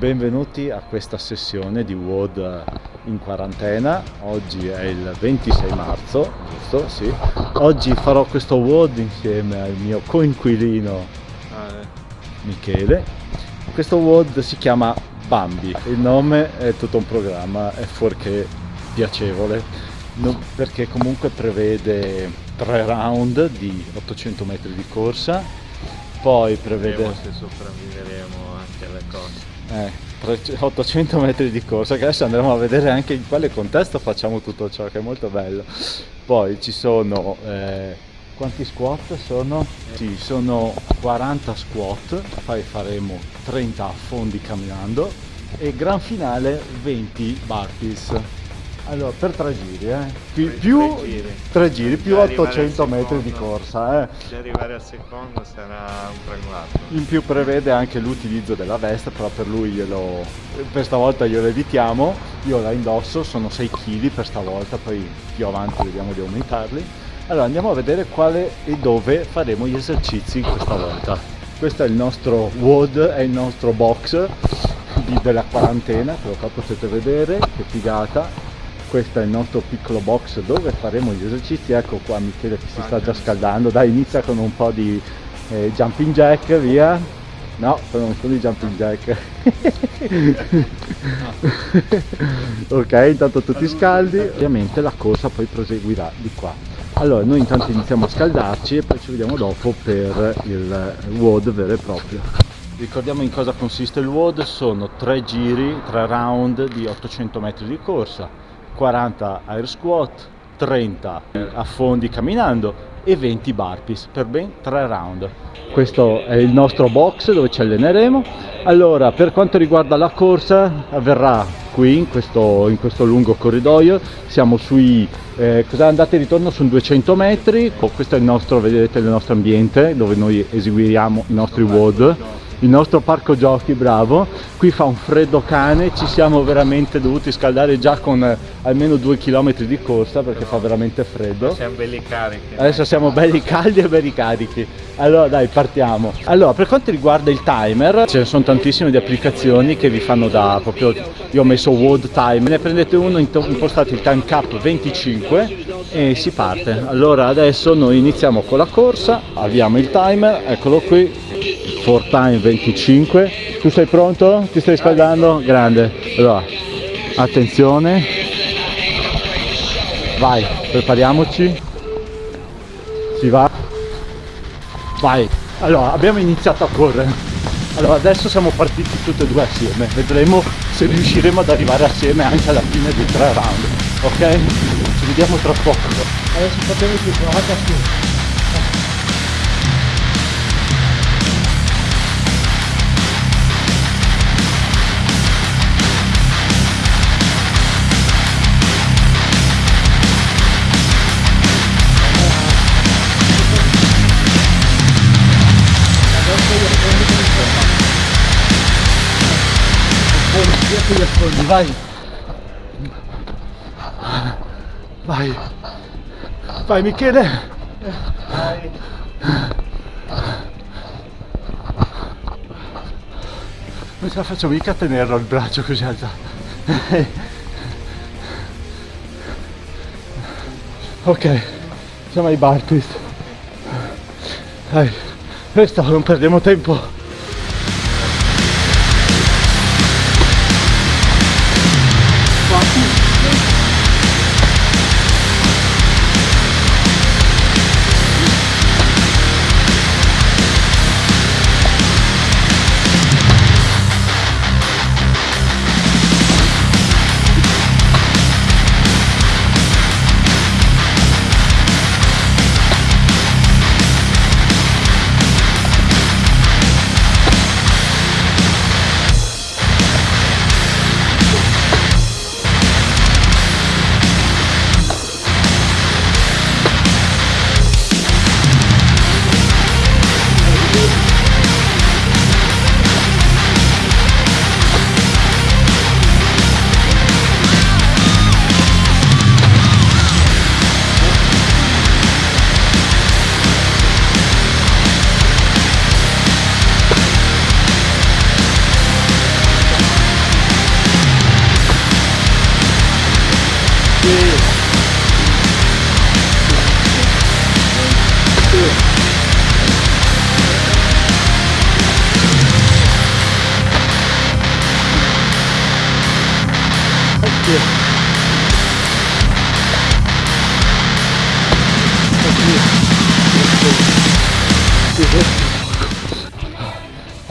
benvenuti a questa sessione di WOD in quarantena. Oggi è il 26 marzo, giusto? Sì. Oggi farò questo WOD insieme al mio coinquilino Michele. Questo WOD si chiama Bambi, il nome è tutto un programma, è fuorché piacevole, perché comunque prevede tre round di 800 metri di corsa, poi prevede... Vedremo se sopravviveremo anche alle cose eh, 800 metri di corsa che adesso andremo a vedere anche in quale contesto facciamo tutto ciò che è molto bello poi ci sono eh, quanti squat sono? Ci sono 40 squat poi faremo 30 affondi camminando e gran finale 20 burpees allora, per tre giri, eh. Più, tre, più tre giri, tre giri più 800 metri di corsa, eh. Se arrivare al secondo sarà un traguardo. In più prevede anche l'utilizzo della veste, però per lui glielo... per stavolta glielo evitiamo. Io la indosso, sono 6 kg per stavolta, poi più avanti vediamo di aumentarli. Allora andiamo a vedere quale e dove faremo gli esercizi questa volta. Questo è il nostro WOD, è il nostro box della quarantena, che qua potete vedere, che figata questo è il nostro piccolo box dove faremo gli esercizi. Ecco qua Michele che si sta già scaldando. Dai inizia con un po' di eh, jumping jack via. No però non sono i jumping jack. Ok intanto tutti scaldi. ovviamente la corsa poi proseguirà di qua. Allora noi intanto iniziamo a scaldarci e poi ci vediamo dopo per il WOD vero e proprio. Ricordiamo in cosa consiste il WOD. Sono tre giri tre round di 800 metri di corsa 40 air squat, 30 affondi camminando e 20 burpees per ben 3 round. Questo è il nostro box dove ci alleneremo. Allora, per quanto riguarda la corsa, avverrà qui in questo, in questo lungo corridoio. Siamo sui eh, andate e ritorno su 200 metri. Questo è il nostro, vedete, il nostro ambiente dove noi eseguiamo i nostri WOD il nostro parco giochi bravo. Qui fa un freddo cane ci siamo veramente dovuti scaldare già con eh, almeno due chilometri di corsa perché fa veramente freddo. Siamo belli carichi. Adesso siamo belli caldi e belli carichi. Allora dai partiamo. Allora per quanto riguarda il timer ce ne sono tantissime di applicazioni che vi fanno da proprio io ho messo World Time ne prendete uno impostate il time cap 25 e si parte. Allora adesso noi iniziamo con la corsa avviamo il timer eccolo qui. For time 25 tu sei pronto? ti stai scaldando? grande. Allora attenzione. Vai prepariamoci. Si va. Vai. Allora abbiamo iniziato a correre. Allora adesso siamo partiti tutti e due assieme. Vedremo se riusciremo ad arrivare assieme anche alla fine dei tre round ok? Ci vediamo tra poco adesso facciamo più provate assieme gli affondi, vai! Vai! Vai Michele! Vai! Non ce la faccio mica a tenerlo il braccio così alzato. ok, siamo ai bar twist. Dai, questo non perdiamo tempo.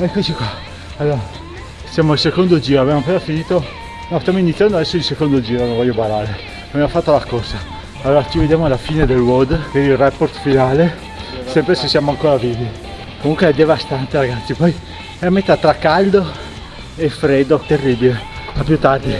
Eccoci qua. Allora, siamo al secondo giro, abbiamo appena finito. No, stiamo iniziando adesso il secondo giro, non voglio barare. Abbiamo fatto la corsa. Allora ci vediamo alla fine del WOD per il report finale. Sempre se siamo ancora vivi. Comunque è devastante ragazzi, poi è a metà tra caldo e freddo, terribile. A più tardi.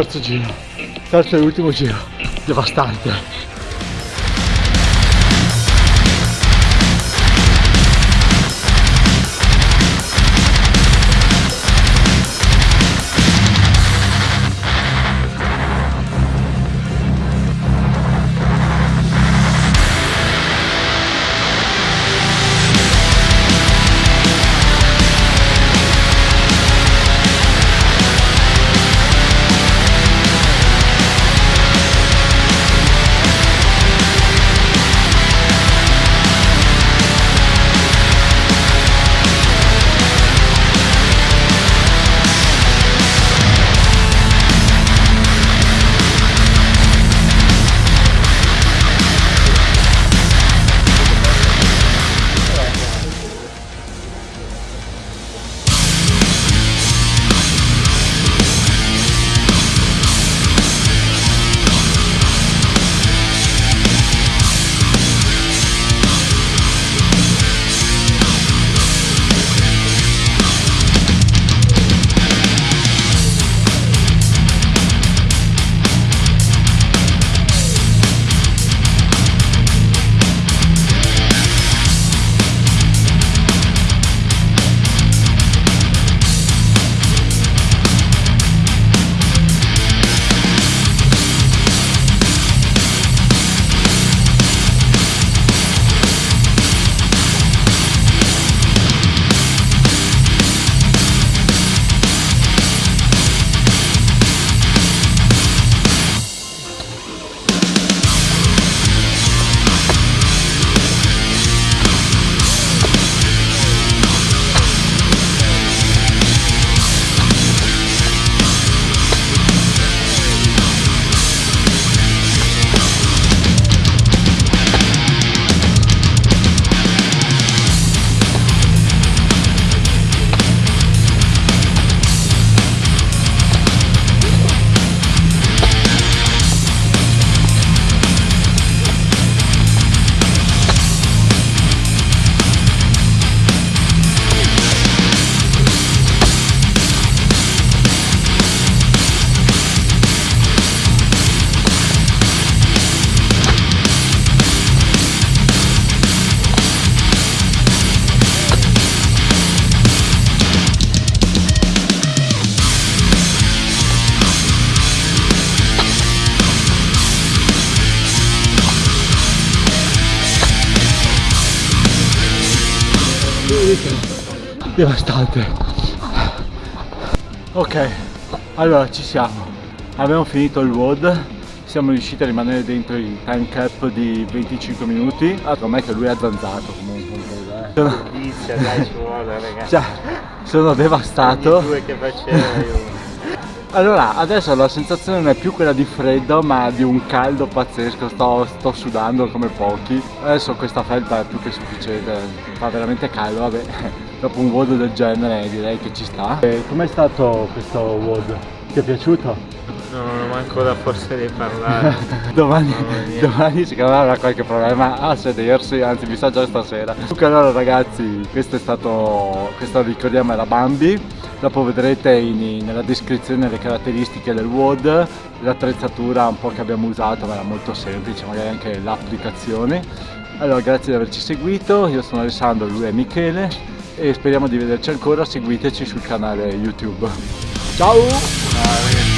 Terzo giro. Terzo e ultimo giro. Devastante. Devastante ok allora ci siamo. Abbiamo finito il WOD. Siamo riusciti a rimanere dentro il time cap di 25 minuti. Ah, secondo me che lui è azzanzato comunque eh. sono, Inizia, dai, ci vuole, ragazzi. cioè, sono devastato. Allora adesso la sensazione non è più quella di freddo ma di un caldo pazzesco. Sto, sto sudando come pochi. Adesso questa felpa è più che sufficiente fa veramente caldo vabbè dopo un WOD del genere direi che ci sta com'è stato questo WOD? ti è piaciuto? No, non ho manco la forza di parlare. domani, mia. domani me avrà qualche problema a sedersi, anzi mi sa già stasera. Comunque allora ragazzi, questo è stato, questo ricordiamo era Bambi, dopo vedrete in- nella descrizione le caratteristiche del WOD, l'attrezzatura un po' che abbiamo usato, ma era molto semplice, magari anche l'applicazione. Allora grazie di averci seguito, io sono Alessandro, lui è Michele speriamo di vederci ancora, seguiteci sul canale YouTube. Ciao!